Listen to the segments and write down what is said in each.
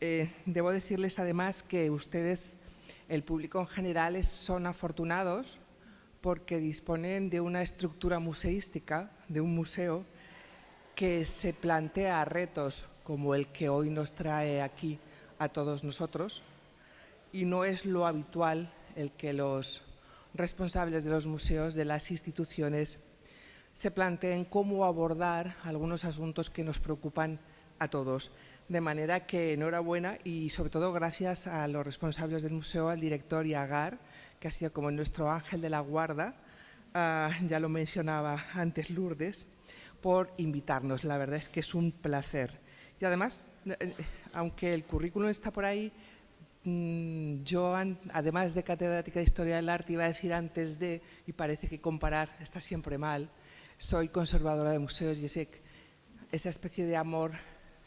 Eh, debo decirles además que ustedes, el público en general, son afortunados porque disponen de una estructura museística, de un museo, que se plantea retos como el que hoy nos trae aquí a todos nosotros y no es lo habitual el que los responsables de los museos, de las instituciones, se planteen cómo abordar algunos asuntos que nos preocupan a todos. De manera que enhorabuena y sobre todo gracias a los responsables del museo, al director y a Gar, que ha sido como nuestro ángel de la guarda, ah, ya lo mencionaba antes Lourdes, por invitarnos. La verdad es que es un placer. Y además, eh, aunque el currículum está por ahí, mm, yo, además de catedrática de Historia del Arte, iba a decir antes de, y parece que comparar está siempre mal, soy conservadora de museos y ese, esa especie de amor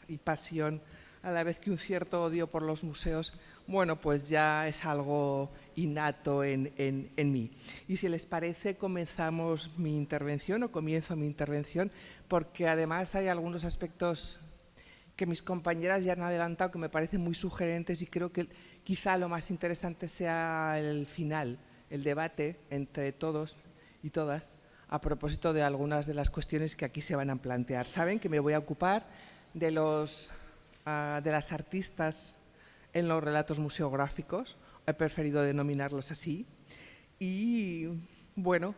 y pasión a la vez que un cierto odio por los museos, bueno, pues ya es algo innato en, en, mí. Y si les parece, comenzamos mi intervención o comienzo mi intervención, porque además hay algunos aspectos que mis compañeras ya han adelantado que me parecen muy sugerentes y creo que quizá lo más interesante sea el final, el debate entre todos y todas a propósito de algunas de las cuestiones que aquí se van a plantear. Saben que me voy a ocupar de, los, ah, de las artistas en los relatos museográficos, he preferido denominarlos así, y bueno,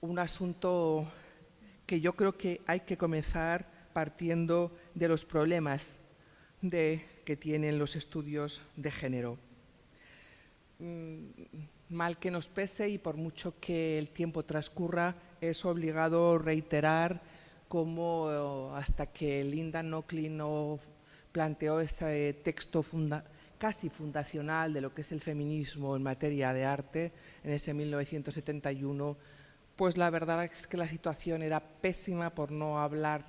un asunto que yo creo que hay que comenzar partiendo de los problemas de, que tienen los estudios de género. Mm, mal que nos pese y por mucho que el tiempo transcurra, es obligado reiterar cómo eh, hasta que Linda Nochlin no planteó ese texto casi fundacional de lo que es el feminismo en materia de arte, en ese 1971, pues la verdad es que la situación era pésima por no hablar,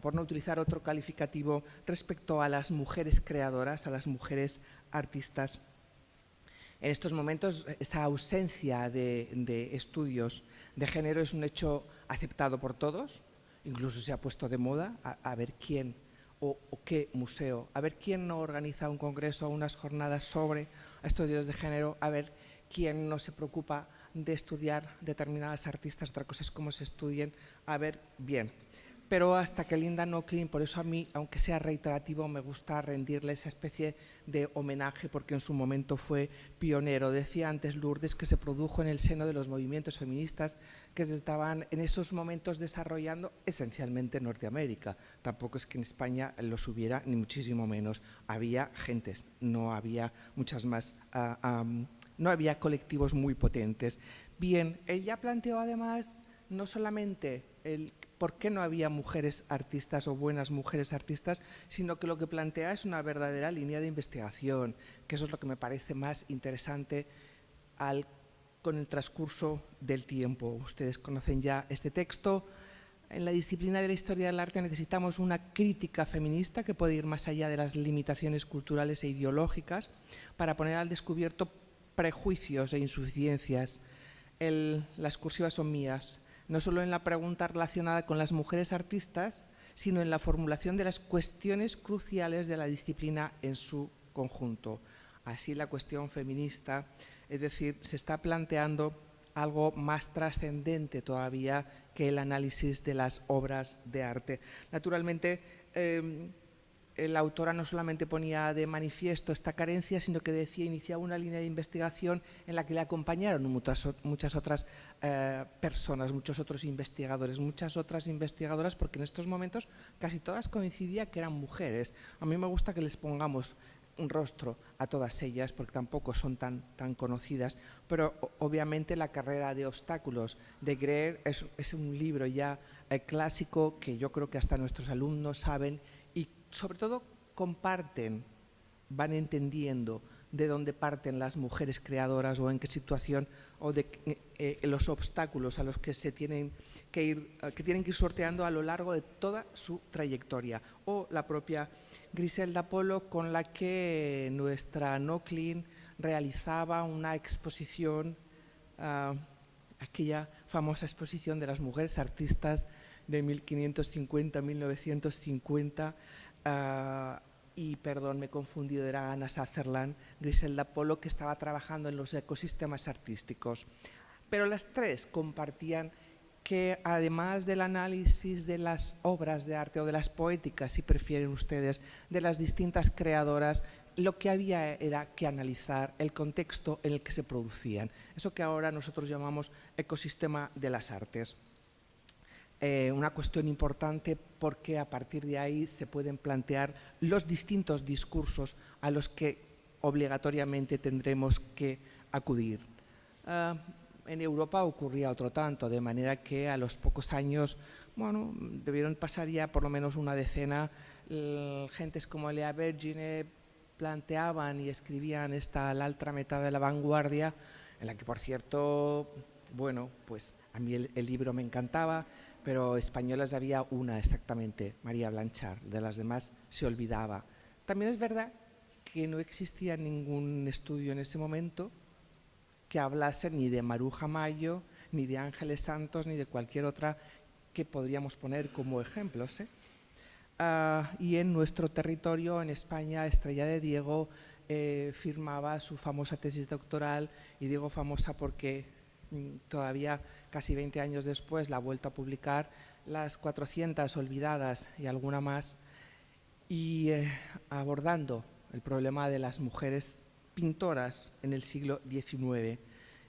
por no utilizar otro calificativo respecto a las mujeres creadoras, a las mujeres artistas. En estos momentos esa ausencia de, estudios de género es un hecho aceptado por todos, incluso se ha puesto de moda a, ver quién o, qué museo, a ver quién no organiza un congreso o unas jornadas sobre estudios de género, a ver quién no se preocupa de estudiar determinadas artistas, otra cosa es cómo se estudien, a ver bien pero hasta que Linda Nochlin, por eso a mí, aunque sea reiterativo, me gusta rendirle esa especie de homenaje porque en su momento fue pionero. Decía antes Lourdes que se produjo en el seno de los movimientos feministas que se estaban en esos momentos desarrollando esencialmente en Norteamérica. Tampoco es que en España los hubiera, ni muchísimo menos. Había gentes, no había muchas más, ah, no había colectivos muy potentes. Bien, ella planteó además no solamente el por qué no había mujeres artistas o buenas mujeres artistas, sino que lo que plantea es una verdadera línea de investigación, que eso es lo que me parece más interesante con el transcurso del tiempo. Ustedes conocen ya este texto. En la disciplina de la historia del arte necesitamos una crítica feminista que puede ir más allá de las limitaciones culturales e ideológicas para poner al descubierto prejuicios e insuficiencias. las cursivas son mías no solo en la pregunta relacionada con las mujeres artistas, sino en la formulación de las cuestiones cruciales de la disciplina en su conjunto. Así la cuestión feminista, es decir, se está planteando algo más trascendente todavía que el análisis de las obras de arte. Naturalmente, em, la autora no solamente ponía de manifiesto esta carencia, sino que decía iniciaba una línea de investigación en la que le acompañaron muchas, otras eh, personas, muchos otros investigadores, muchas otras investigadoras, porque en estos momentos casi todas coincidía que eran mujeres. A mí me gusta que les pongamos un rostro a todas ellas, porque tampoco son tan, tan conocidas, pero obviamente la carrera de obstáculos de Greer es, es un libro ya eh, clásico que yo creo que hasta nuestros alumnos saben sobre todo comparten, van entendiendo de dónde parten las mujeres creadoras o en qué situación o de eh, los obstáculos a los que se tienen que ir que tienen que ir sorteando a lo largo de toda su trayectoria. O la propia Griselda Polo con la que nuestra Noclin realizaba una exposición ah, aquella famosa exposición de las mujeres artistas de 1550-1950 Ah, y perdón, me he confundido, era Ana Sutherland, Griselda Polo, que estaba trabajando en los ecosistemas artísticos. Pero las tres compartían que además del análisis de las obras de arte o de las poéticas, si prefieren ustedes, de las distintas creadoras, lo que había era que analizar el contexto en el que se producían, eso que ahora nosotros llamamos ecosistema de las artes. Eh, una cuestión importante porque a partir de ahí se pueden plantear los distintos discursos a los que obligatoriamente tendremos que acudir. Ah, en Europa ocurría otro tanto, de manera que a los pocos años, bueno, debieron pasar ya por lo menos una decena, gentes como Lea Vergine planteaban y escribían esta la otra mitad de la vanguardia, en la que por cierto, bueno, pues a mí el, libro me encantaba, pero españolas había una exactamente, María Blanchard, de las demás se olvidaba. También es verdad que no existía ningún estudio en ese momento que hablase ni de Maruja Mayo, ni de Ángeles Santos, ni de cualquier otra que podríamos poner como ejemplos. ¿eh? Ah, y en nuestro territorio, en España, Estrella de Diego eh, firmaba su famosa tesis doctoral, y digo famosa porque todavía casi 20 años después la ha vuelto a publicar, las 400 olvidadas y alguna más, y eh, abordando el problema de las mujeres pintoras en el siglo XIX.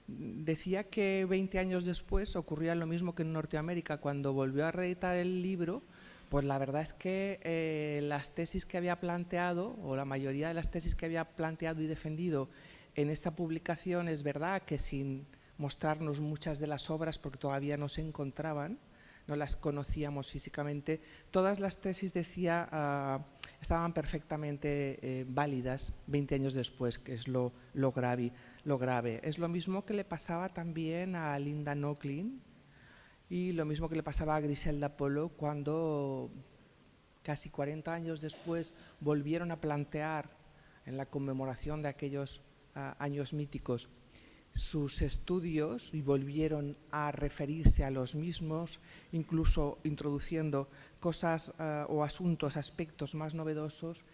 Decía que 20 años después ocurría lo mismo que en Norteamérica, cuando volvió a reeditar el libro, pues la verdad es que eh, las tesis que había planteado, o la mayoría de las tesis que había planteado y defendido en esta publicación, es verdad que sin mostrarnos muchas de las obras, porque todavía no se encontraban, no las conocíamos físicamente, todas las tesis, decía, ah, estaban perfectamente eh, válidas 20 años después, que es lo, grave, lo grave. Es lo mismo que le pasaba también a Linda Nochlin y lo mismo que le pasaba a Griselda Polo cuando casi 40 años después volvieron a plantear en la conmemoración de aquellos ah, años míticos sus estudios y volvieron a referirse a los mismos, incluso introduciendo cosas uh, o asuntos, aspectos más novedosos,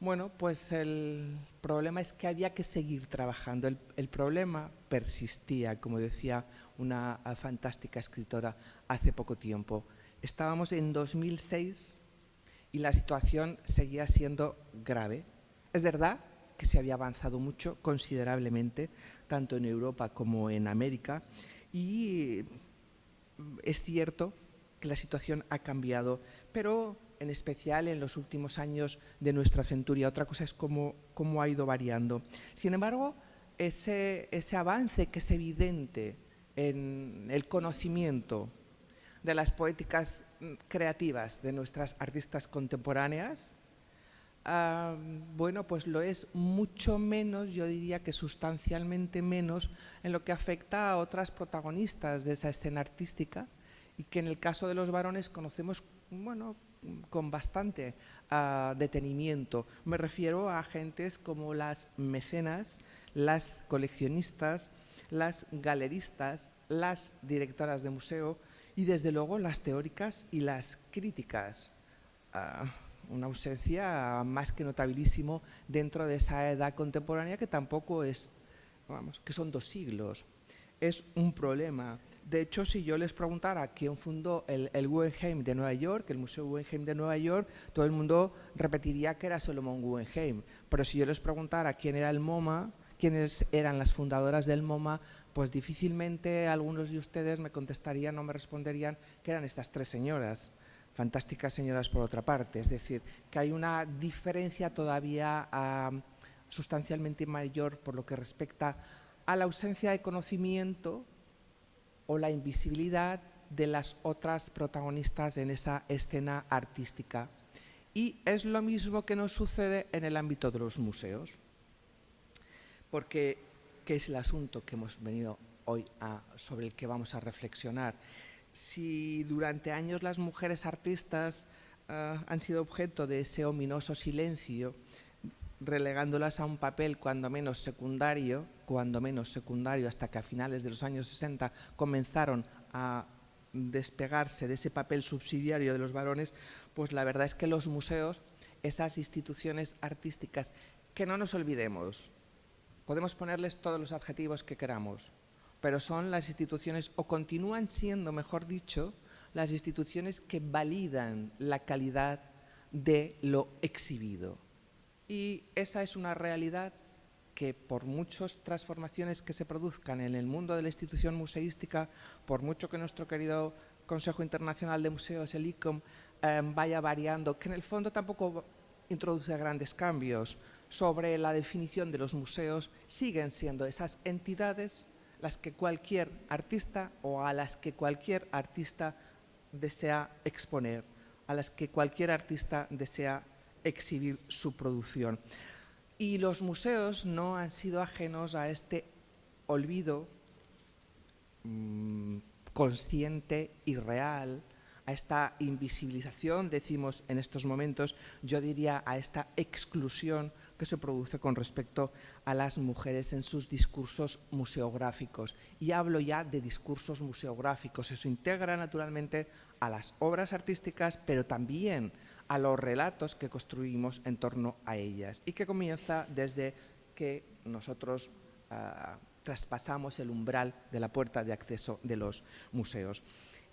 bueno, pues el problema es que había que seguir trabajando. El, problema persistía, como decía una fantástica escritora hace poco tiempo. Estábamos en 2006 y la situación seguía siendo grave. Es verdad que se había avanzado mucho, considerablemente, tanto en Europa como en América, y es cierto que la situación ha cambiado, pero en especial en los últimos años de nuestra centuria. Otra cosa es cómo, cómo ha ido variando. Sin embargo, ese, ese avance que es evidente en el conocimiento de las poéticas creativas de nuestras artistas contemporáneas, ah, bueno, pues lo es mucho menos, yo diría que sustancialmente menos, en lo que afecta a otras protagonistas de esa escena artística, y que en el caso de los varones conocemos bueno, con bastante uh, detenimiento. Me refiero a agentes como las mecenas, las coleccionistas, las galeristas, las directoras de museo y desde luego las teóricas y las críticas. Uh, una ausencia más que notabilísimo dentro de esa edad contemporánea que tampoco es, vamos, que son dos siglos. Es un problema de hecho, si yo les preguntara quién fundó el, el, Guggenheim de Nueva York, el Museo Guggenheim de Nueva York, todo el mundo repetiría que era Solomon Guggenheim. Pero si yo les preguntara quién era el MoMA, quiénes eran las fundadoras del MoMA, pues difícilmente algunos de ustedes me contestarían o me responderían que eran estas tres señoras, fantásticas señoras por otra parte. Es decir, que hay una diferencia todavía uh, sustancialmente mayor por lo que respecta a la ausencia de conocimiento o la invisibilidad de las otras protagonistas en esa escena artística. Y es lo mismo que nos sucede en el ámbito de los museos, porque ¿qué es el asunto que hemos venido hoy a, sobre el que vamos a reflexionar? Si durante años las mujeres artistas uh, han sido objeto de ese ominoso silencio, relegándolas a un papel cuando menos secundario, cuando menos secundario, hasta que a finales de los años 60 comenzaron a despegarse de ese papel subsidiario de los varones, pues la verdad es que los museos esas instituciones artísticas que no nos olvidemos, podemos ponerles todos los adjetivos que queramos, pero son las instituciones, o continúan siendo, mejor dicho, las instituciones que validan la calidad de lo exhibido. Y esa es una realidad que por muchas transformaciones que se produzcan en el mundo de la institución museística, por mucho que nuestro querido Consejo Internacional de Museos, el ICOM, em, vaya variando, que en el fondo tampoco introduce grandes cambios sobre la definición de los museos, siguen siendo esas entidades las que cualquier artista o a las que cualquier artista desea exponer, a las que cualquier artista desea exhibir su producción. Y los museos no han sido ajenos a este olvido mmm, consciente y real, a esta invisibilización, decimos en estos momentos, yo diría a esta exclusión que se produce con respecto a las mujeres en sus discursos museográficos. Y hablo ya de discursos museográficos, eso integra naturalmente a las obras artísticas, pero también a los relatos que construimos en torno a ellas y que comienza desde que nosotros uh, traspasamos el umbral de la puerta de acceso de los museos.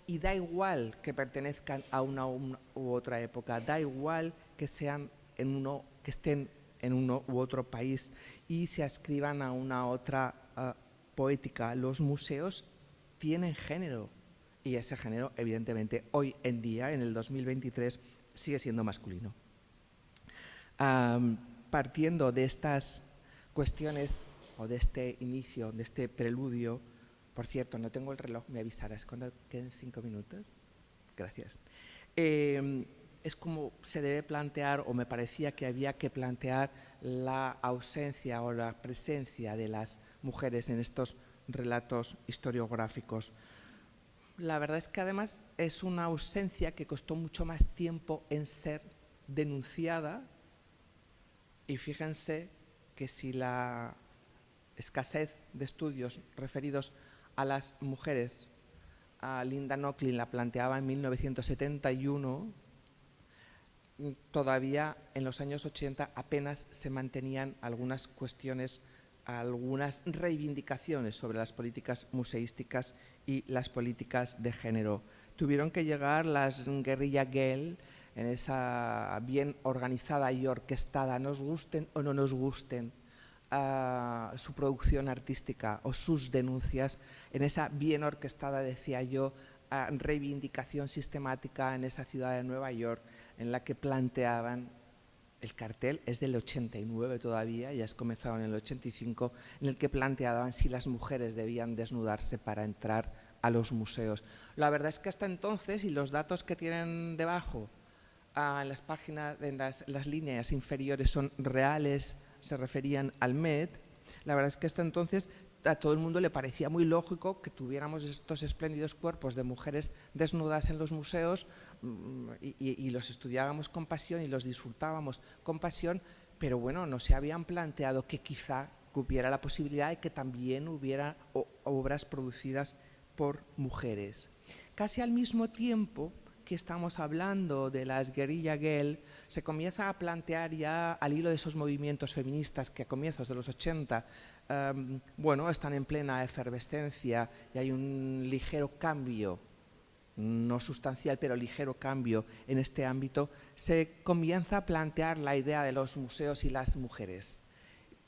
Y da igual que pertenezcan a una u otra época, da igual que, sean en uno, que estén en uno u otro país y se ascriban a una otra uh, poética. Los museos tienen género y ese género, evidentemente, hoy en día, en el 2023, sigue siendo masculino. Um, partiendo de estas cuestiones o de este inicio, de este preludio, por cierto, no tengo el reloj, me avisarás cuando queden cinco minutos. Gracias. Eh, es como se debe plantear, o me parecía que había que plantear la ausencia o la presencia de las mujeres en estos relatos historiográficos. La verdad es que además es una ausencia que costó mucho más tiempo en ser denunciada y fíjense que si la escasez de estudios referidos a las mujeres a Linda Nochlin la planteaba en 1971, todavía en los años 80 apenas se mantenían algunas cuestiones, algunas reivindicaciones sobre las políticas museísticas y las políticas de género. Tuvieron que llegar las guerrilla gel en esa bien organizada y orquestada, nos gusten o no nos gusten, su producción artística o sus denuncias, en esa bien orquestada, decía yo, reivindicación sistemática en esa ciudad de Nueva York, en la que planteaban el cartel es del 89 todavía, ya es comenzado en el 85, en el que planteaban si las mujeres debían desnudarse para entrar a los museos. La verdad es que hasta entonces, y los datos que tienen debajo, ah, en las páginas, en las, las líneas inferiores son reales, se referían al MED, la verdad es que hasta entonces a todo el mundo le parecía muy lógico que tuviéramos estos espléndidos cuerpos de mujeres desnudas en los museos mm, y, los estudiábamos con pasión y los disfrutábamos con pasión, pero bueno, no se habían planteado que quizá hubiera la posibilidad de que también hubiera obras producidas por mujeres. Casi al mismo tiempo que estamos hablando de las guerrilla girl, se comienza a plantear ya al hilo de esos movimientos feministas que a comienzos de los 80 um, bueno, están en plena efervescencia y hay un ligero cambio, no sustancial, pero ligero cambio en este ámbito, se comienza a plantear la idea de los museos y las mujeres.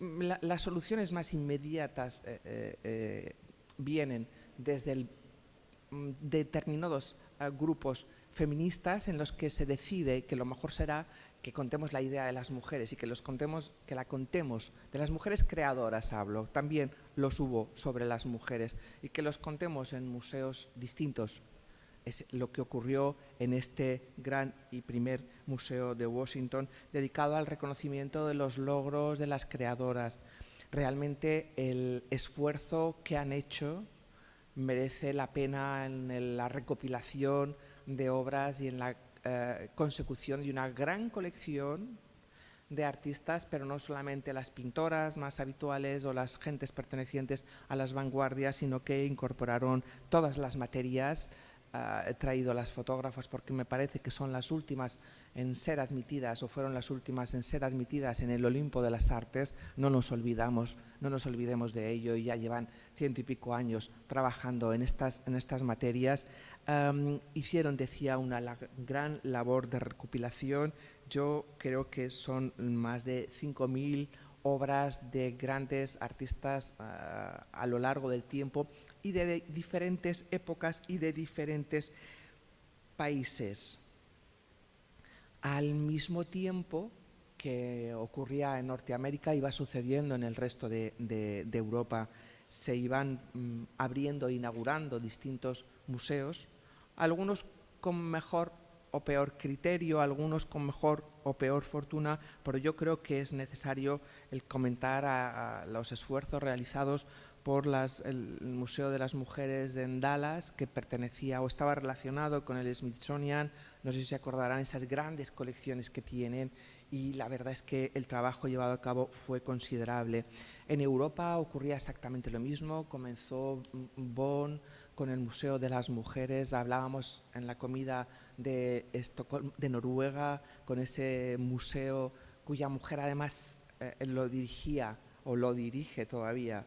La, las soluciones más inmediatas eh, eh, eh vienen desde mm, determinados grupos feministas en los que se decide que lo mejor será que contemos la idea de las mujeres y que, los contemos, que la contemos, de las mujeres creadoras hablo, también los hubo sobre las mujeres, y que los contemos en museos distintos. Es lo que ocurrió en este gran y primer museo de Washington dedicado al reconocimiento de los logros de las creadoras. Realmente el esfuerzo que han hecho merece la pena en la recopilación de obras y en la eh, consecución de una gran colección de artistas, pero no solamente las pintoras más habituales o las gentes pertenecientes a las vanguardias, sino que incorporaron todas las materias he traído las fotógrafas porque me parece que son las últimas en ser admitidas o fueron las últimas en ser admitidas en el Olimpo de las Artes. No nos olvidamos, no nos olvidemos de ello y ya llevan ciento y pico años trabajando en estas, en estas materias. hicieron, decía, una gran labor de recopilación. Yo creo que son más de 5.000 obras de grandes artistas ah, a lo largo del tiempo y de diferentes épocas y de diferentes países. Al mismo tiempo que ocurría en Norteamérica, iba sucediendo en el resto de, Europa. Se iban mm, abriendo e inaugurando distintos museos, algunos con mejor o peor criterio, algunos con mejor o peor fortuna, pero yo creo que es necesario el comentar los esfuerzos realizados por el Museo de las Mujeres en Dallas, que pertenecía o estaba relacionado con el Smithsonian, no sé si se acordarán esas grandes colecciones que tienen y la verdad es que el trabajo llevado a cabo fue considerable. En Europa ocurría exactamente lo mismo, comenzó Bonn con el Museo de las Mujeres, hablábamos en la comida de, de Noruega con ese museo cuya mujer además eh, lo dirigía o lo dirige todavía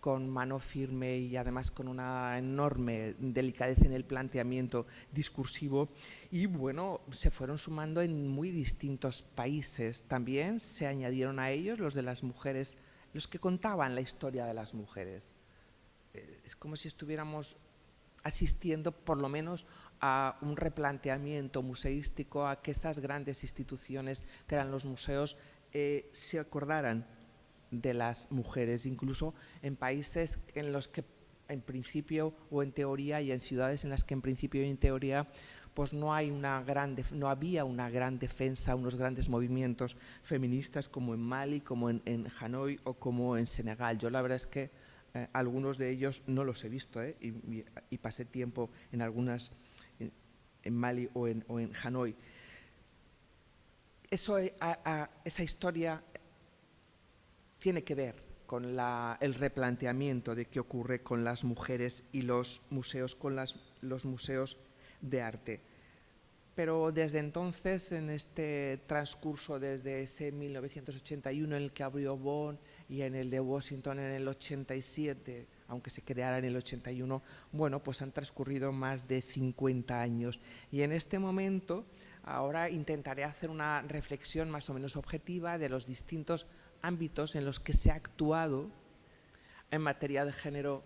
con mano firme y además con una enorme delicadeza en el planteamiento discursivo y bueno, se fueron sumando en muy distintos países. También se añadieron a ellos los de las mujeres, los que contaban la historia de las mujeres. Eh, es como si estuviéramos asistiendo por lo menos a un replanteamiento museístico, a que esas grandes instituciones que eran los museos eh, se acordaran de las mujeres, incluso en países en los que en principio o en teoría y en ciudades en las que en principio y en teoría pues no, hay una gran no había una gran defensa, unos grandes movimientos feministas como en Mali, como en, Hanoi o como en Senegal. Yo la verdad es que eh, algunos de ellos no los he visto ¿eh? y, pasé tiempo en algunas, en, Mali o en, Hanoi. Eso, eh, esa historia tiene que ver con el replanteamiento de qué ocurre con las mujeres y los museos, con los museos de arte. Pero desde entonces, en este transcurso, desde ese 1981 en el que abrió Bonn y en el de Washington en el 87, aunque se creara en el 81, bueno, pues han transcurrido más de 50 años. Y en este momento, ahora intentaré hacer una reflexión más o menos objetiva de los distintos ámbitos en los que se ha actuado en materia de género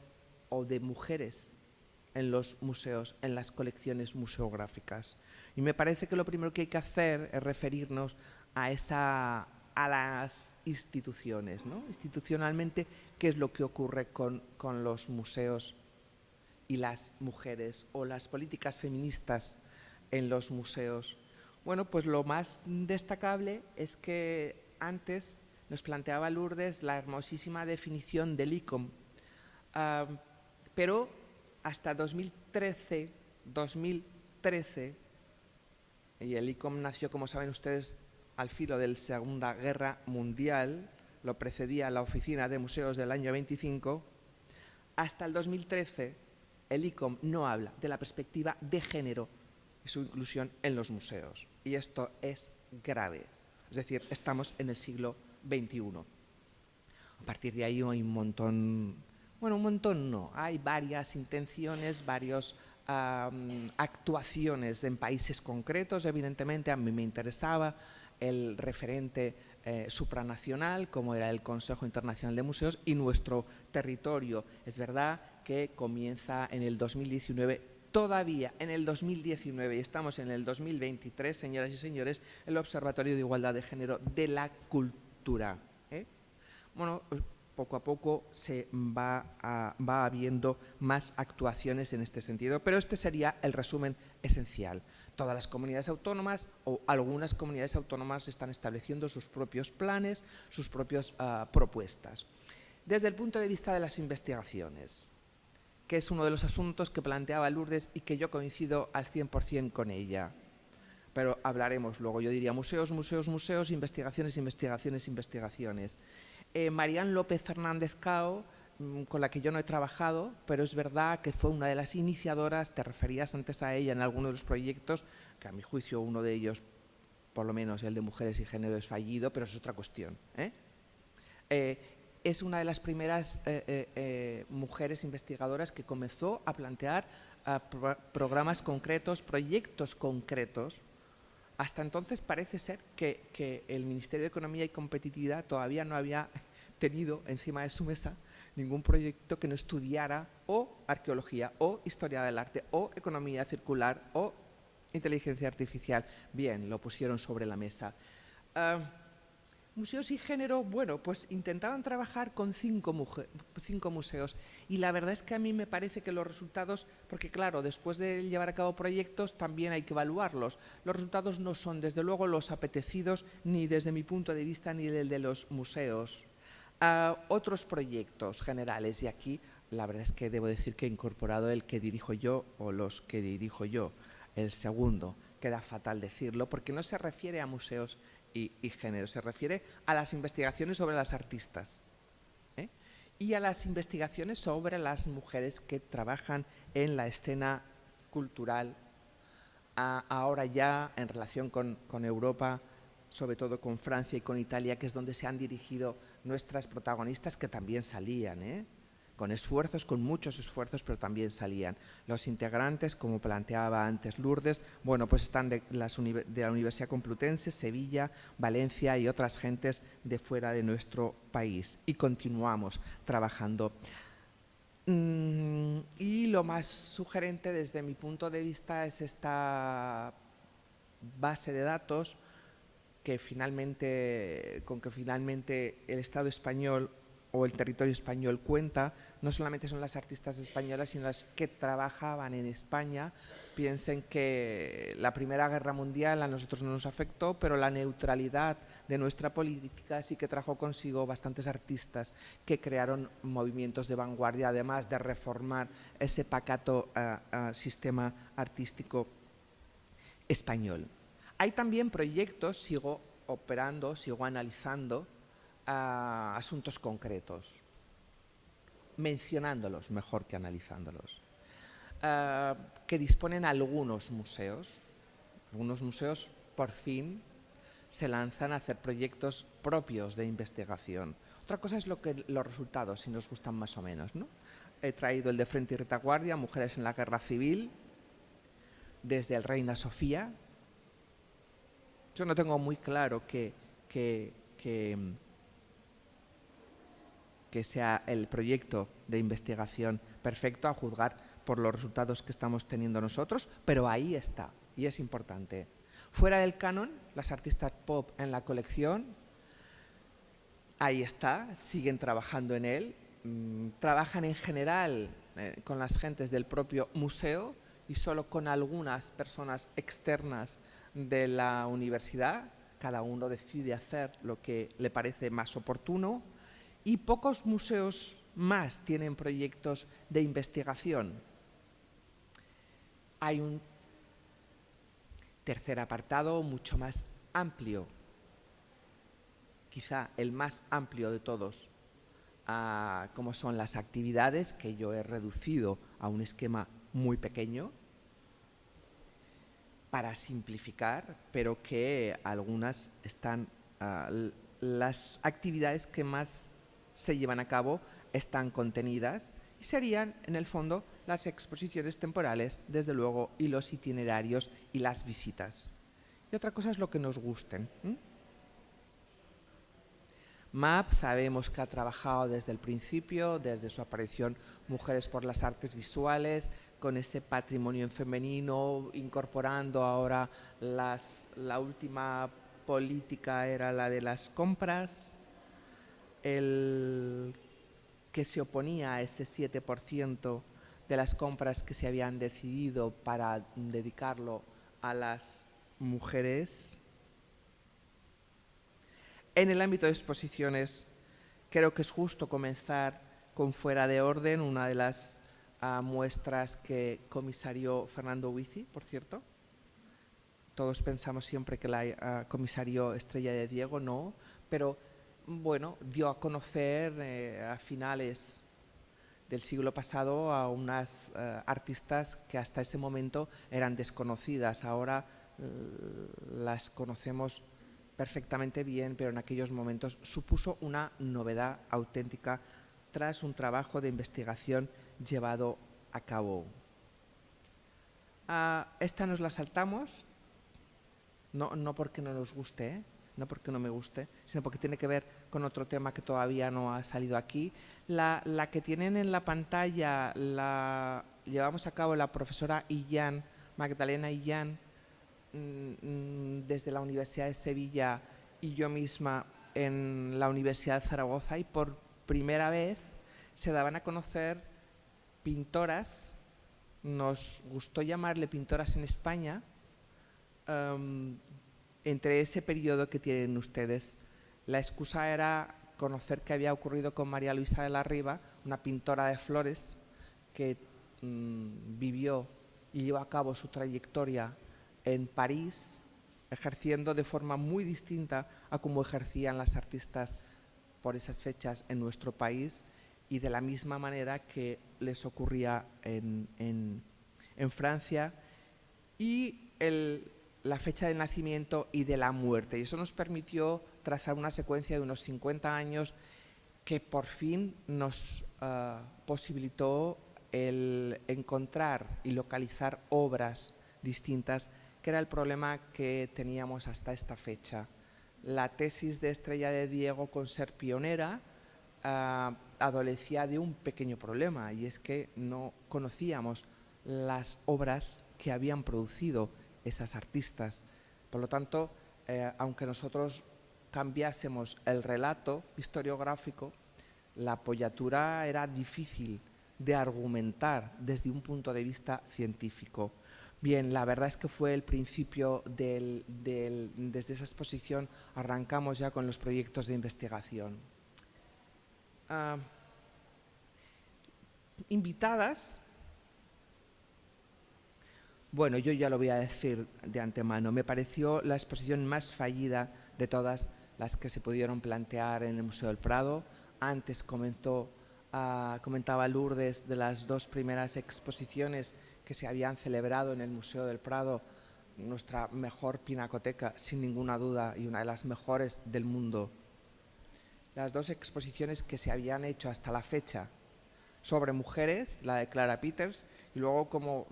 o de mujeres en los museos, en las colecciones museográficas. Y me parece que lo primero que hay que hacer es referirnos a, esa, a las instituciones. ¿no? Institucionalmente, ¿qué es lo que ocurre con, con los museos y las mujeres o las políticas feministas en los museos? Bueno, pues lo más destacable es que antes nos planteaba Lourdes la hermosísima definición del ICOM, pero hasta 2013, 2013, y el ICOM nació, como saben ustedes, al filo de la Segunda Guerra Mundial, lo precedía la Oficina de Museos del año 25, hasta el 2013 el ICOM no habla de la perspectiva de género y su inclusión en los museos. Y esto es grave. Es decir, estamos en el siglo 21. A partir de ahí hay un montón, bueno, un montón no, hay varias intenciones, varias actuaciones en países concretos, evidentemente a mí me interesaba el referente eh, supranacional, como era el Consejo Internacional de Museos, y nuestro territorio. Es verdad que comienza en el 2019 todavía en el 2019 y estamos en el 2023, señoras y señores, el Observatorio de Igualdad de Género de la Cultura ¿eh? Bueno, poco a poco se va, va habiendo más actuaciones en este sentido, pero este sería el resumen esencial. Todas las comunidades autónomas o algunas comunidades autónomas están estableciendo sus propios planes, sus propias ah, propuestas. Desde el punto de vista de las investigaciones, que es uno de los asuntos que planteaba Lourdes y que yo coincido al 100% con ella pero hablaremos luego. Yo diría museos, museos, museos, investigaciones, investigaciones, investigaciones. Eh, López Fernández Cao mm, con la que yo no he trabajado, pero es verdad que fue una de las iniciadoras, te referías antes a ella en alguno de los proyectos, que a mi juicio uno de ellos, por lo menos el de mujeres y género, es fallido, pero es otra cuestión. ¿eh? Eh, es una de las primeras eh, mujeres investigadoras que comenzó a plantear programas concretos, proyectos concretos. Hasta entonces parece ser que, que el Ministerio de Economía y Competitividad todavía no había tenido encima de su mesa ningún proyecto que no estudiara o arqueología, o historia del arte, o economía circular, o inteligencia artificial. Bien, lo pusieron sobre la mesa. Ah, museos y género, bueno, pues intentaban trabajar con cinco, museos. Y la verdad es que a mí me parece que los resultados, porque claro, después de llevar a cabo proyectos también hay que evaluarlos. Los resultados no son desde luego los apetecidos ni desde mi punto de vista ni del de los museos. Otros proyectos generales y aquí la verdad es que debo decir que he incorporado el que dirijo yo o los que dirijo yo, el segundo, queda fatal decirlo porque no se refiere a museos y, género, se refiere a las investigaciones sobre las artistas ¿eh? y a las investigaciones sobre las mujeres que trabajan en la escena cultural ahora ya en relación con, Europa, sobre todo con Francia y con Italia, que es donde se han dirigido nuestras protagonistas, que también salían, ¿eh? Con esfuerzos, con muchos esfuerzos, pero también salían. Los integrantes, como planteaba antes Lourdes, bueno, pues están de, de la Universidad Complutense, Sevilla, Valencia y otras gentes de fuera de nuestro país. Y continuamos trabajando. Mm, y lo más sugerente desde mi punto de vista es esta base de datos que finalmente, con que finalmente el Estado español o el territorio español cuenta, no solamente son las artistas españolas, sino las que trabajaban en España. Piensen que la Primera Guerra Mundial a nosotros no nos afectó, pero la neutralidad de nuestra política sí que trajo consigo bastantes artistas que crearon movimientos de vanguardia, además de reformar ese pacato eh, eh, sistema artístico español. Hay también proyectos, sigo operando, sigo analizando asuntos concretos, mencionándolos mejor que analizándolos, ah, que disponen algunos museos. Algunos museos, por fin, se lanzan a hacer proyectos propios de investigación. Otra cosa es lo que, los resultados, si nos gustan más o menos. ¿no? He traído el de Frente y Retaguardia, Mujeres en la Guerra Civil, desde el Reina Sofía, yo no tengo muy claro que, que, sea el proyecto de investigación perfecto a juzgar por los resultados que estamos teniendo nosotros, pero ahí está y es importante. Fuera del canon, las artistas pop en la colección, ahí está, siguen trabajando en él, mm, trabajan en general eh, con las gentes del propio museo y solo con algunas personas externas de la universidad, cada uno decide hacer lo que le parece más oportuno y pocos museos más tienen proyectos de investigación. Hay un tercer apartado mucho más amplio, quizá el más amplio de todos, como son las actividades que yo he reducido a un esquema muy pequeño, para simplificar, pero que algunas están, ah, las actividades que más se llevan a cabo están contenidas y serían, en el fondo, las exposiciones temporales, desde luego, y los itinerarios y las visitas. Y otra cosa es lo que nos gusten. MAP sabemos que ha trabajado desde el principio, desde su aparición Mujeres por las Artes Visuales, con ese patrimonio femenino, incorporando ahora las, la última política era la de las compras, el que se oponía a ese 7% de las compras que se habían decidido para dedicarlo a las mujeres, en el ámbito de exposiciones, creo que es justo comenzar con Fuera de Orden, una de las ah, muestras que comisario Fernando Huici, por cierto. Todos pensamos siempre que la ah, comisario Estrella de Diego, no, pero bueno, dio a conocer eh, a finales del siglo pasado a unas eh, artistas que hasta ese momento eran desconocidas. Ahora eh, las conocemos perfectamente bien, pero en aquellos momentos supuso una novedad auténtica tras un trabajo de investigación llevado a cabo. Ah, esta nos la saltamos, no, no porque no nos guste. No porque no me guste, sino porque tiene que ver con otro tema que todavía no ha salido aquí. La, que tienen en la pantalla la llevamos a cabo la profesora Illán, Magdalena Illán, mm, mm, desde la Universidad de Sevilla y yo misma en la Universidad de Zaragoza y por primera vez se daban a conocer pintoras, nos gustó llamarle pintoras en España, em, entre ese periodo que tienen ustedes. La excusa era conocer qué había ocurrido con María Luisa de la Riva, una pintora de flores que mm, vivió y llevó a cabo su trayectoria en París, ejerciendo de forma muy distinta a como ejercían las artistas por esas fechas en nuestro país y de la misma manera que les ocurría en, en Francia. Y el, la fecha de nacimiento y de la muerte. Y eso nos permitió trazar una secuencia de unos 50 años que por fin nos ah, posibilitó el encontrar y localizar obras distintas, que era el problema que teníamos hasta esta fecha. La tesis de Estrella de Diego con ser pionera ah, adolecía de un pequeño problema y es que no conocíamos las obras que habían producido esas artistas. Por lo tanto, eh, aunque nosotros cambiásemos el relato historiográfico, la apoyatura era difícil de argumentar desde un punto de vista científico. Bien, la verdad es que fue el principio desde esa exposición arrancamos ya con los proyectos de investigación. Ah, invitadas bueno, yo ya lo voy a decir de antemano. Me pareció la exposición más fallida de todas las que se pudieron plantear en el Museo del Prado. Antes comenzó, ah, comentaba Lourdes de las dos primeras exposiciones que se habían celebrado en el Museo del Prado, nuestra mejor pinacoteca, sin ninguna duda, y una de las mejores del mundo. Las dos exposiciones que se habían hecho hasta la fecha sobre mujeres, la de Clara Peters, y luego como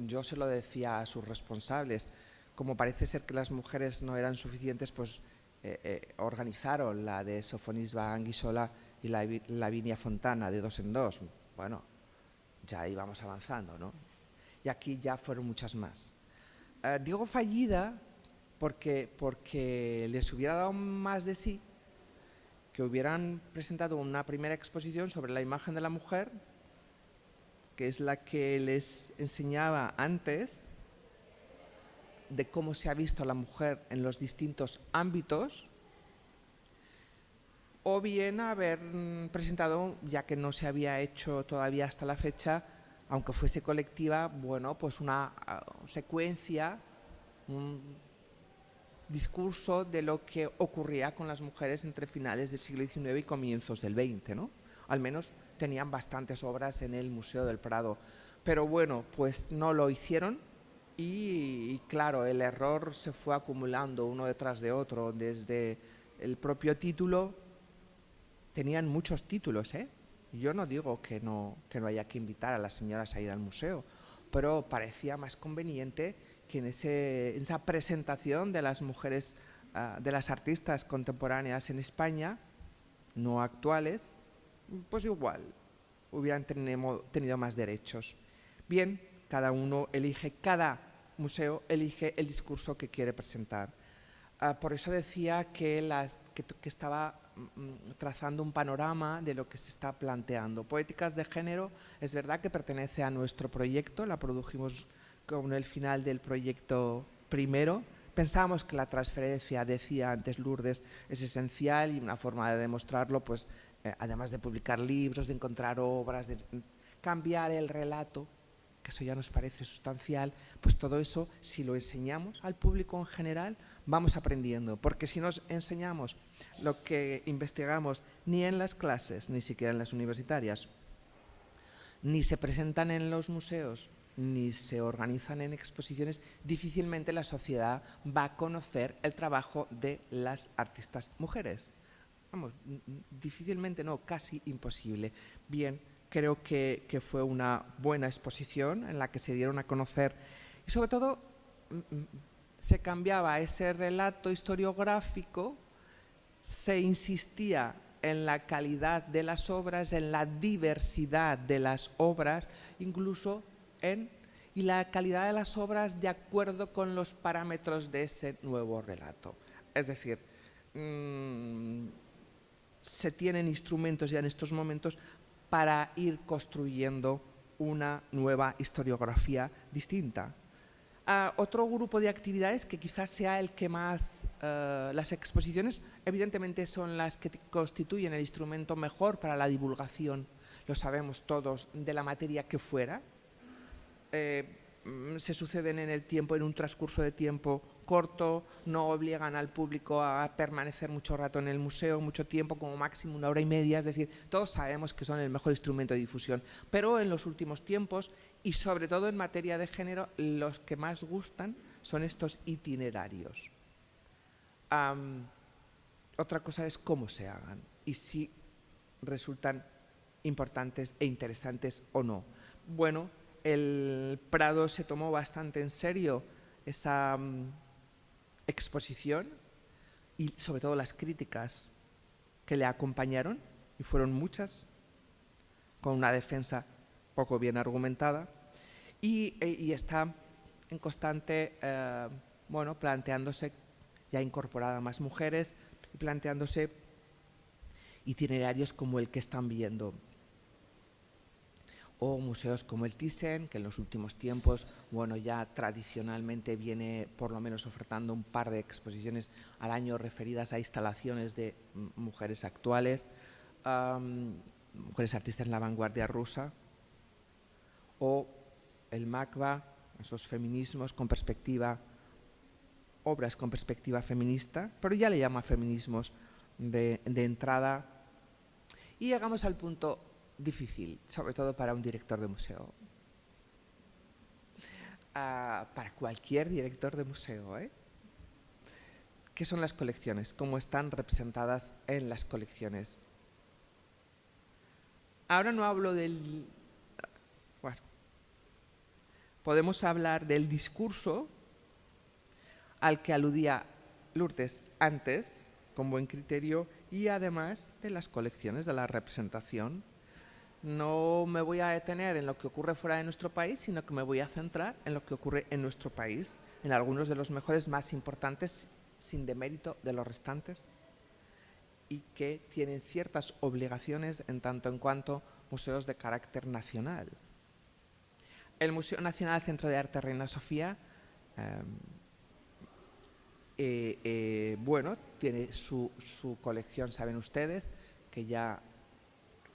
yo se lo decía a sus responsables, como parece ser que las mujeres no eran suficientes, pues eh, eh, organizaron la de Sofonisba Anguisola y la Lavinia Fontana de dos en dos. Bueno, ya íbamos avanzando, ¿no? Y aquí ya fueron muchas más. Eh, digo fallida porque, porque les hubiera dado más de sí que hubieran presentado una primera exposición sobre la imagen de la mujer que es la que les enseñaba antes de cómo se ha visto a la mujer en los distintos ámbitos, o bien haber presentado, ya que no se había hecho todavía hasta la fecha, aunque fuese colectiva, bueno, pues una ah, secuencia, un discurso de lo que ocurría con las mujeres entre finales del siglo XIX y comienzos del XX, ¿no? Al menos tenían bastantes obras en el Museo del Prado. Pero bueno, pues no lo hicieron y, claro, el error se fue acumulando uno detrás de otro. Desde el propio título, tenían muchos títulos, ¿eh? Yo no digo que no, que no haya que invitar a las señoras a ir al museo, pero parecía más conveniente que en, ese, esa presentación de las mujeres, ah, de las artistas contemporáneas en España, no actuales, pues igual hubieran tenido más derechos. Bien, cada uno elige, cada museo elige el discurso que quiere presentar. Ah, por eso decía que, estaba mm, trazando un panorama de lo que se está planteando. Poéticas de género es verdad que pertenece a nuestro proyecto, la produjimos con el final del proyecto primero. Pensamos que la transferencia, decía antes Lourdes, es esencial y una forma de demostrarlo pues, eh, además de publicar libros, de encontrar obras, de cambiar el relato, que eso ya nos parece sustancial, pues todo eso, si lo enseñamos al público en general, vamos aprendiendo. Porque si nos enseñamos lo que investigamos ni en las clases, ni siquiera en las universitarias, ni se presentan en los museos, ni se organizan en exposiciones, difícilmente la sociedad va a conocer el trabajo de las artistas mujeres. Difícilmente no, casi imposible. Bien, creo que, fue una buena exposición en la que se dieron a conocer y sobre todo se cambiaba ese relato historiográfico, se insistía en la calidad de las obras, en la diversidad de las obras, incluso en y la calidad de las obras de acuerdo con los parámetros de ese nuevo relato. Es decir, mmm, se tienen instrumentos ya en estos momentos para ir construyendo una nueva historiografía distinta. Uh, otro grupo de actividades que quizás sea el que más, uh, las exposiciones evidentemente son las que constituyen el instrumento mejor para la divulgación, lo sabemos todos, de la materia que fuera. Eh, Mm, se suceden en el tiempo, en un transcurso de tiempo corto, no obligan al público a permanecer mucho rato en el museo, mucho tiempo, como máximo una hora y media, es decir, todos sabemos que son el mejor instrumento de difusión, pero en los últimos tiempos y sobre todo en materia de género, los que más gustan son estos itinerarios. Otra cosa es cómo se hagan y si resultan importantes e interesantes o no. Bueno, el Prado se tomó bastante en serio esa um, exposición y sobre todo las críticas que le acompañaron, y fueron muchas, con una defensa poco bien argumentada, y, e, y está en constante, eh, bueno, planteándose, ya incorporada más mujeres, planteándose itinerarios como el que están viendo o museos como el Thyssen, que en los últimos tiempos, bueno, ya tradicionalmente viene por lo menos ofertando un par de exposiciones al año referidas a instalaciones de mujeres actuales, um, mujeres artistas en la vanguardia rusa, o el MACBA, esos feminismos con perspectiva, obras con perspectiva feminista, pero ya le llama feminismos de, de entrada. Y llegamos al punto difícil, sobre todo para un director de museo. Uh, para cualquier director de museo. ¿eh? ¿Qué son las colecciones? ¿Cómo están representadas en las colecciones? Ahora no hablo del... Bueno, podemos hablar del discurso al que aludía Lourdes antes, con buen criterio, y además de las colecciones, de la representación no me voy a detener en lo que ocurre fuera de nuestro país, sino que me voy a centrar en lo que ocurre en nuestro país, en algunos de los mejores más importantes, sin demérito de los restantes, y que tienen ciertas obligaciones en tanto en cuanto museos de carácter nacional. El Museo Nacional Centro de Arte Reina Sofía, eh, eh, eh, bueno, tiene su, su colección, saben ustedes, que ya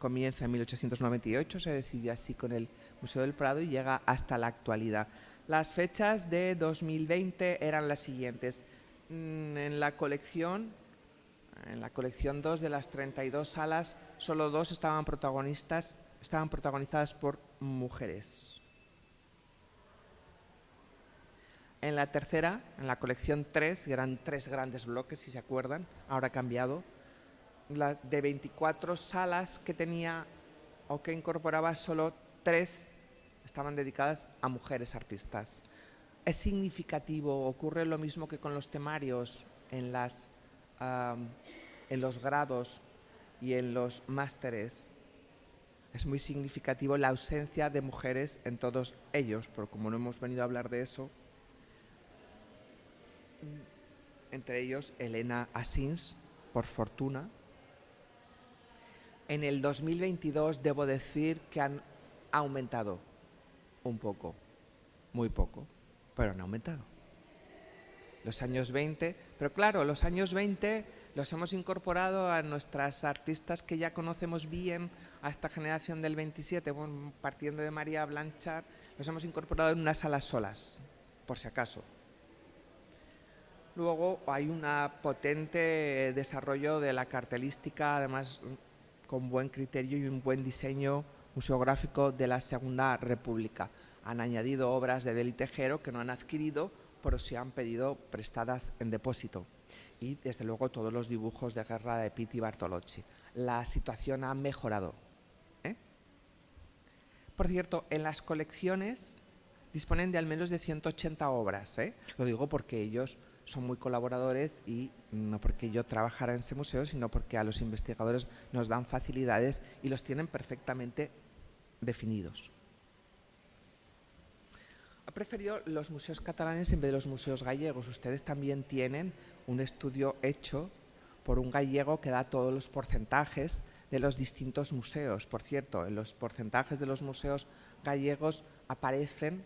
comienza en 1898, se decidió así con el Museo del Prado y llega hasta la actualidad. Las fechas de 2020 eran las siguientes. Mm, en la colección, en la colección 2 de las 32 salas, solo dos estaban protagonistas, estaban protagonizadas por mujeres. En la tercera, en la colección 3, eran tres grandes bloques, si se acuerdan, ahora ha cambiado, de 24 salas que tenía o que incorporaba, solo tres estaban dedicadas a mujeres artistas. Es significativo, ocurre lo mismo que con los temarios en, las, en los grados y en los másteres. Es muy significativo la ausencia de mujeres en todos ellos, pero como no hemos venido a hablar de eso, entre ellos Elena Asins, por fortuna, en el 2022 debo decir que han aumentado un poco, muy poco, pero han aumentado. Los años 20, pero claro, los años 20 los hemos incorporado a nuestras artistas que ya conocemos bien, a esta generación del 27, partiendo de María Blanchard, los hemos incorporado en unas salas solas, por si acaso. Luego hay un potente desarrollo de la cartelística, además con buen criterio y un buen diseño museográfico de la Segunda República. Han añadido obras de Beli Tejero que no han adquirido, pero sí han pedido prestadas en depósito. Y desde luego todos los dibujos de guerra de Pitti Bartolocci. La situación ha mejorado. ¿eh? Por cierto, en las colecciones disponen de al menos de 180 obras. ¿eh? Lo digo porque ellos son muy colaboradores y no porque yo trabajara en ese museo, sino porque a los investigadores nos dan facilidades y los tienen perfectamente definidos. Ha preferido los museos catalanes en vez de los museos gallegos. Ustedes también tienen un estudio hecho por un gallego que da todos los porcentajes de los distintos museos. Por cierto, en los porcentajes de los museos gallegos aparecen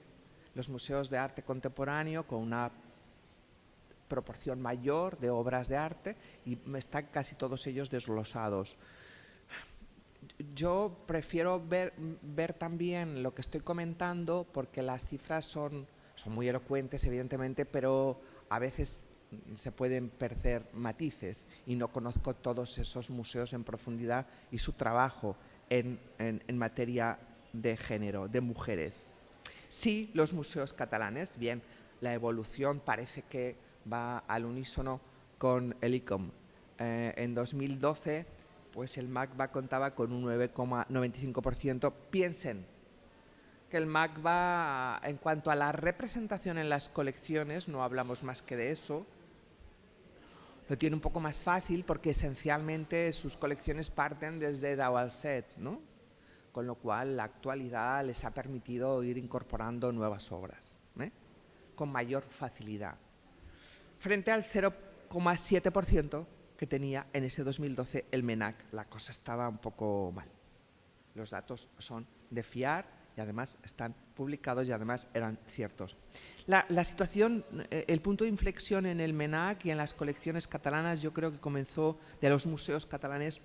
los museos de arte contemporáneo con una proporción mayor de obras de arte y están casi todos ellos desglosados. Yo prefiero ver, también lo que estoy comentando porque las cifras son, son muy elocuentes, evidentemente, pero a veces se pueden perder matices y no conozco todos esos museos en profundidad y su trabajo en, en materia de género, de mujeres. Sí, los museos catalanes, bien, la evolución parece que va al unísono con el ICOM. Eh, en 2012, pues el MACBA contaba con un 9,95%. Piensen que el MACBA, en cuanto a la representación en las colecciones, no hablamos más que de eso, lo tiene un poco más fácil porque esencialmente sus colecciones parten desde Dawalset, ¿no? con lo cual la actualidad les ha permitido ir incorporando nuevas obras ¿eh? con mayor facilidad frente al 0,7% que tenía en ese 2012 el MENAC. La cosa estaba un poco mal. Los datos son de fiar y además están publicados y además eran ciertos. La, situación, eh, el punto de inflexión en el MENAC y en las colecciones catalanas yo creo que comenzó de los museos catalanes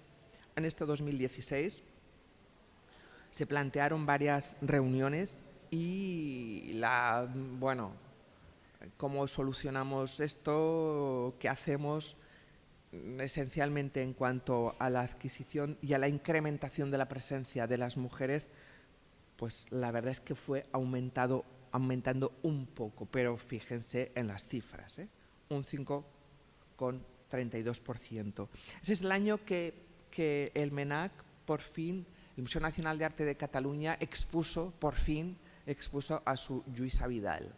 en este 2016. Se plantearon varias reuniones y la, bueno, cómo solucionamos esto, qué hacemos esencialmente en cuanto a la adquisición y a la incrementación de la presencia de las mujeres, pues la verdad es que fue aumentado, aumentando un poco, pero fíjense en las cifras, ¿eh? un 5,32%. Ese es el año que, que el MENAC, por fin, el Museo Nacional de Arte de Cataluña, expuso, por fin, expuso a su Lluisa Vidal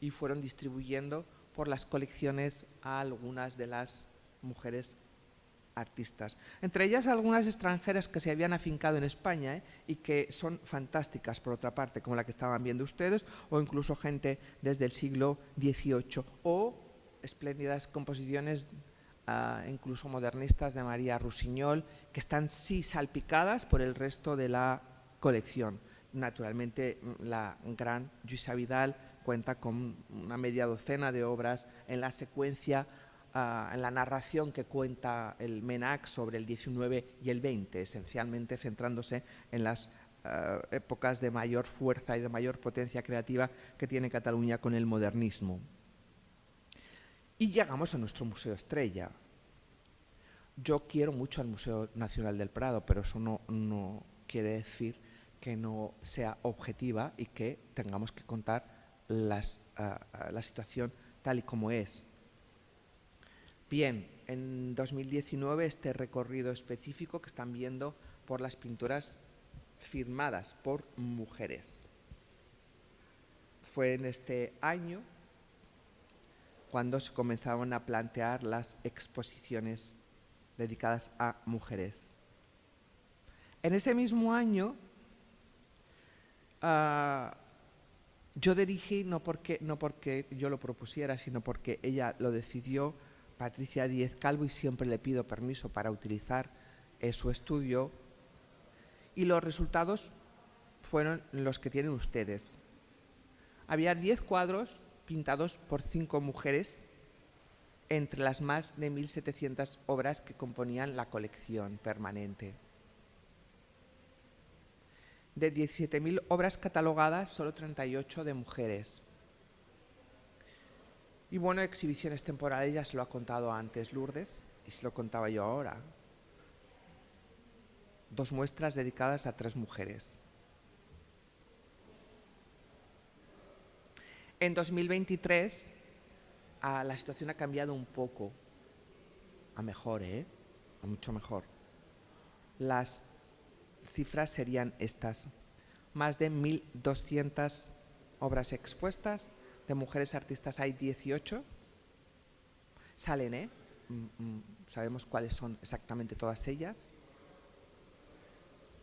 y fueron distribuyendo por las colecciones a algunas de las mujeres artistas. Entre ellas algunas extranjeras que se habían afincado en España ¿eh? y que son fantásticas por otra parte, como la que estaban viendo ustedes, o incluso gente desde el siglo XVIII, o espléndidas composiciones ah, incluso modernistas de María Rusiñol, que están sí salpicadas por el resto de la colección. Naturalmente la gran Luisa Vidal cuenta con una media docena de obras en la secuencia, ah, en la narración que cuenta el MENAC sobre el 19 y el 20, esencialmente centrándose en las ah, épocas de mayor fuerza y de mayor potencia creativa que tiene Cataluña con el modernismo. Y llegamos a nuestro Museo Estrella. Yo quiero mucho al Museo Nacional del Prado, pero eso no, no quiere decir que no sea objetiva y que tengamos que contar la situación tal y como es. Bien, en 2019 este recorrido específico que están viendo por las pinturas firmadas por mujeres. Fue en este año cuando se comenzaron a plantear las exposiciones dedicadas a mujeres. En ese mismo año ah, yo dirigí no porque, no porque yo lo propusiera, sino porque ella lo decidió, Patricia Díez Calvo, y siempre le pido permiso para utilizar eh, su estudio. Y los resultados fueron los que tienen ustedes. Había 10 cuadros pintados por cinco mujeres entre las más de 1.700 obras que componían la colección permanente. De 17.000 obras catalogadas, solo 38 de mujeres. Y bueno, exhibiciones temporales, ya se lo ha contado antes Lourdes, y se lo contaba yo ahora. dos muestras dedicadas a tres mujeres. En 2023 ah, la situación ha cambiado un poco, a mejor, ¿eh? a mucho mejor. Las cifras serían estas. Más de 1.200 obras expuestas, de mujeres artistas hay 18. Salen, ¿eh? Mm, mm, sabemos cuáles son exactamente todas ellas.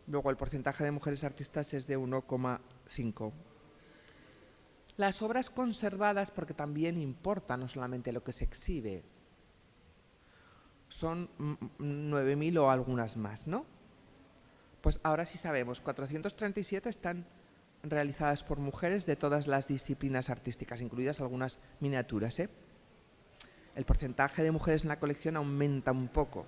Luego el porcentaje de mujeres artistas es de 1,5. Las obras conservadas, porque también importa no solamente lo que se exhibe, son 9.000 o algunas más, ¿no? Pues ahora sí sabemos, 437 están realizadas por mujeres de todas las disciplinas artísticas, incluidas algunas miniaturas. ¿eh? El porcentaje de mujeres en la colección aumenta un poco.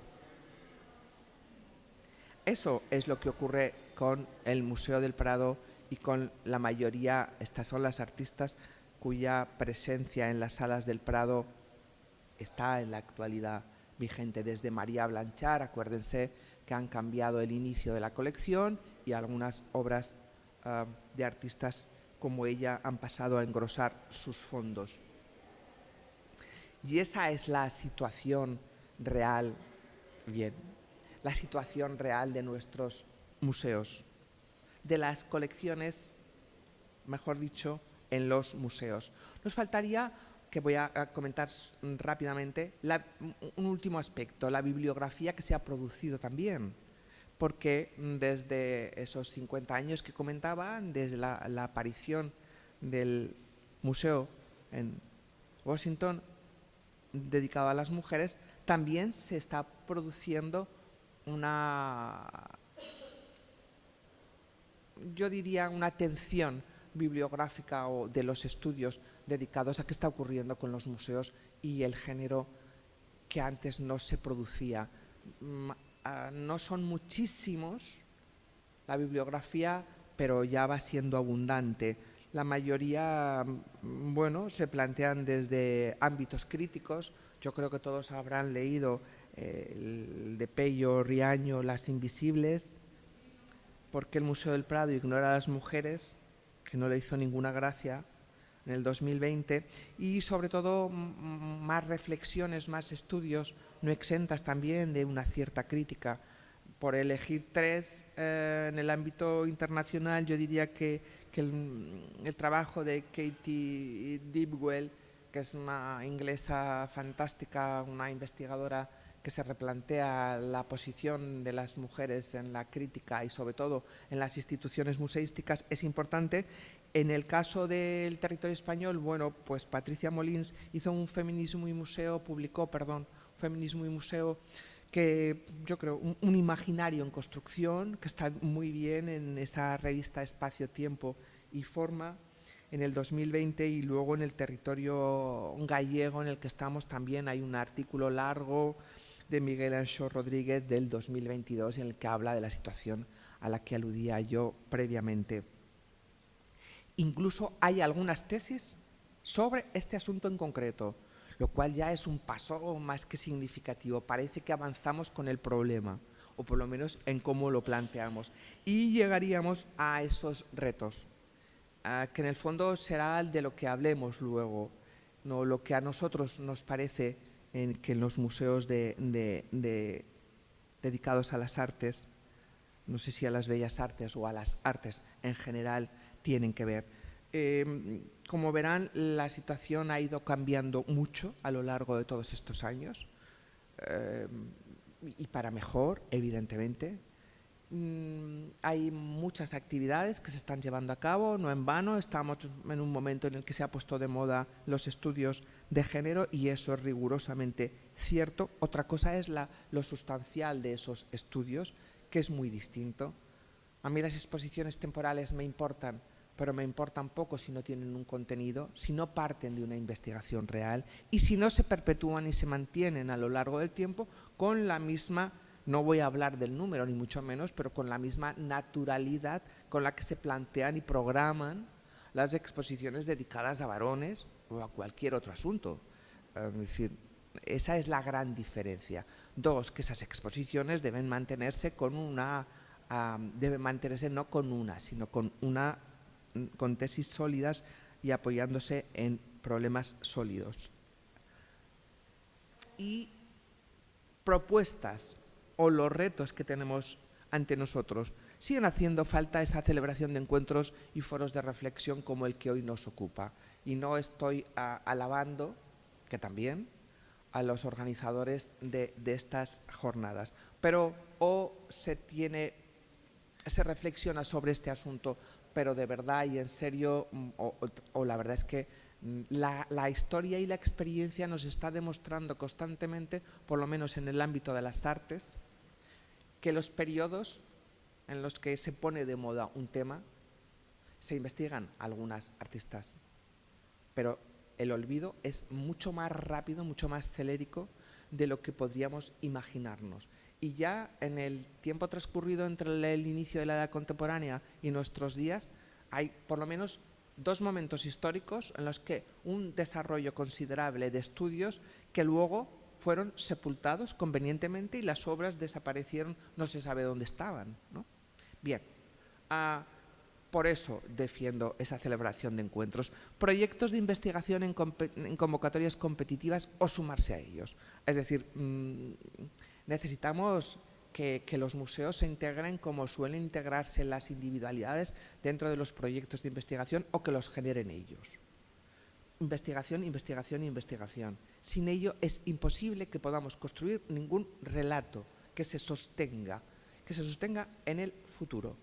Eso es lo que ocurre con el Museo del Prado y con la mayoría, estas son las artistas cuya presencia en las salas del Prado está en la actualidad vigente desde María Blanchard, acuérdense que han cambiado el inicio de la colección y algunas obras ah, de artistas como ella han pasado a engrosar sus fondos. Y esa es la situación real, bien, la situación real de nuestros museos, de las colecciones, mejor dicho, en los museos. Nos faltaría que voy a comentar rápidamente, un último aspecto, la bibliografía que se ha producido también, porque desde esos 50 años que comentaba, desde la, aparición del museo en Washington dedicado a las mujeres, también se está produciendo una, yo diría, una atención bibliográfica o de los estudios dedicados a qué está ocurriendo con los museos y el género que antes no se producía. Mm, ah, no son muchísimos la bibliografía, pero ya va siendo abundante. La mayoría, mm, bueno, se plantean desde ámbitos críticos. Yo creo que todos habrán leído eh, el de Pello, Riaño, Las Invisibles, porque el Museo del Prado ignora a las mujeres que no le hizo ninguna gracia en el 2020 y sobre todo más reflexiones, más estudios, no exentas también de una cierta crítica. Por elegir tres eh, en el ámbito internacional, yo diría que, el, el, trabajo de Katie Deepwell, que es una inglesa fantástica, una investigadora que se replantea la posición de las mujeres en la crítica y sobre todo en las instituciones museísticas es importante. En el caso del territorio español, bueno, pues Patricia Molins hizo un feminismo y museo, publicó, perdón, feminismo y museo que yo creo un, imaginario en construcción que está muy bien en esa revista Espacio, Tiempo y Forma en el 2020 y luego en el territorio gallego en el que estamos también hay un artículo largo de Miguel Ancho Rodríguez del 2022 en el que habla de la situación a la que aludía yo previamente. Incluso hay algunas tesis sobre este asunto en concreto, lo cual ya es un paso más que significativo. Parece que avanzamos con el problema, o por lo menos en cómo lo planteamos. Y llegaríamos a esos retos, que en el fondo será de lo que hablemos luego, no lo que a nosotros nos parece en que en los museos dedicados a las artes, no sé si a las bellas artes o a las artes en general, tienen que ver. Em, como verán, la situación ha ido cambiando mucho a lo largo de todos estos años em, y para mejor, evidentemente. Mm, hay muchas actividades que se están llevando a cabo, no en vano, estamos en un momento en el que se ha puesto de moda los estudios de género y eso es rigurosamente cierto. Otra cosa es la, lo sustancial de esos estudios, que es muy distinto. A mí las exposiciones temporales me importan, pero me importan poco si no tienen un contenido, si no parten de una investigación real y si no se perpetúan y se mantienen a lo largo del tiempo con la misma no voy a hablar del número ni mucho menos, pero con la misma naturalidad con la que se plantean y programan las exposiciones dedicadas a varones o a cualquier otro asunto. Es decir, esa es la gran diferencia. Dos, que esas exposiciones deben mantenerse con una debe mantenerse no con una, sino con, una, con tesis sólidas y apoyándose en problemas sólidos. Y propuestas o los retos que tenemos ante nosotros. Siguen haciendo falta esa celebración de encuentros y foros de reflexión como el que hoy nos ocupa. Y no estoy alabando, que también, a los organizadores de, estas jornadas. Pero o se tiene, se reflexiona sobre este asunto, pero de verdad y en serio, mm, o, la verdad es que mm, la, historia y la experiencia nos está demostrando constantemente, por lo menos en el ámbito de las artes, que los periodos en los que se pone de moda un tema, se investigan algunas artistas, pero el olvido es mucho más rápido, mucho más celérico de lo que podríamos imaginarnos. Y ya en el tiempo transcurrido entre el inicio de la edad contemporánea y nuestros días, hay por lo menos dos momentos históricos en los que un desarrollo considerable de estudios que luego fueron sepultados convenientemente y las obras desaparecieron, no se sabe dónde estaban. Bien, ah, por eso defiendo esa celebración de encuentros, proyectos de investigación en, convocatorias competitivas o sumarse a ellos. Es decir, mm, necesitamos que, los museos se integren como suelen integrarse las individualidades dentro de los proyectos de investigación o que los generen ellos. Investigación, investigación, investigación. Sin ello es imposible que podamos construir ningún relato que se sostenga, que se sostenga en el futuro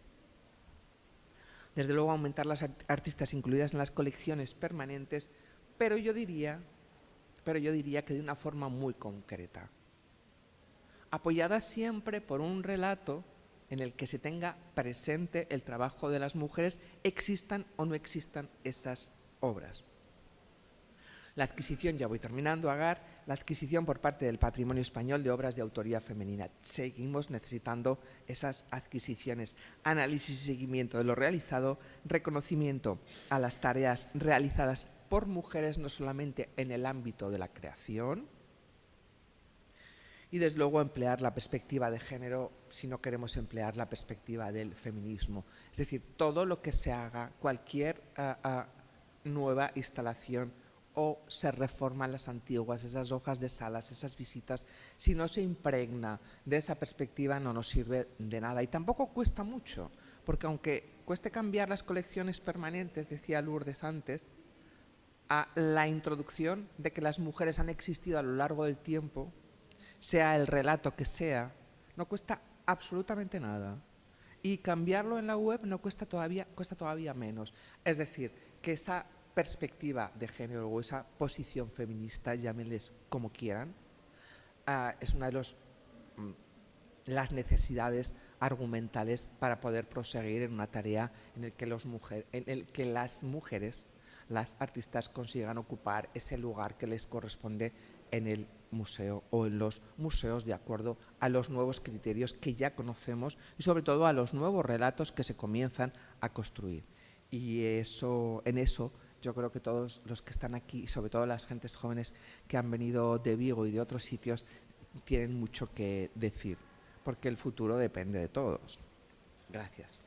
desde luego aumentar las artistas incluidas en las colecciones permanentes, pero yo diría, pero yo diría que de una forma muy concreta, apoyada siempre por un relato en el que se tenga presente el trabajo de las mujeres, existan o no existan esas obras. La adquisición, ya voy terminando, Agar, la adquisición por parte del patrimonio español de obras de autoría femenina. Seguimos necesitando esas adquisiciones, análisis y seguimiento de lo realizado, reconocimiento a las tareas realizadas por mujeres no solamente en el ámbito de la creación, y desde luego emplear la perspectiva de género si no queremos emplear la perspectiva del feminismo. Es decir, todo lo que se haga, cualquier ah, nueva instalación o se reforman las antiguas, esas hojas de salas, esas visitas, si no se impregna de esa perspectiva no nos sirve de nada. Y tampoco cuesta mucho, porque aunque cueste cambiar las colecciones permanentes, decía Lourdes antes, a la introducción de que las mujeres han existido a lo largo del tiempo, sea el relato que sea, no cuesta absolutamente nada. Y cambiarlo en la web no cuesta todavía, cuesta todavía menos. Es decir, que esa perspectiva de género o esa posición feminista, llámenles como quieran, ah, es una de los, mm, las necesidades argumentales para poder proseguir en una tarea en el que, que las mujeres, las artistas consigan ocupar ese lugar que les corresponde en el museo o en los museos de acuerdo a los nuevos criterios que ya conocemos y sobre todo a los nuevos relatos que se comienzan a construir. Y eso, en eso yo creo que todos los que están aquí, y sobre todo las gentes jóvenes que han venido de Vigo y de otros sitios, tienen mucho que decir, porque el futuro depende de todos. Gracias.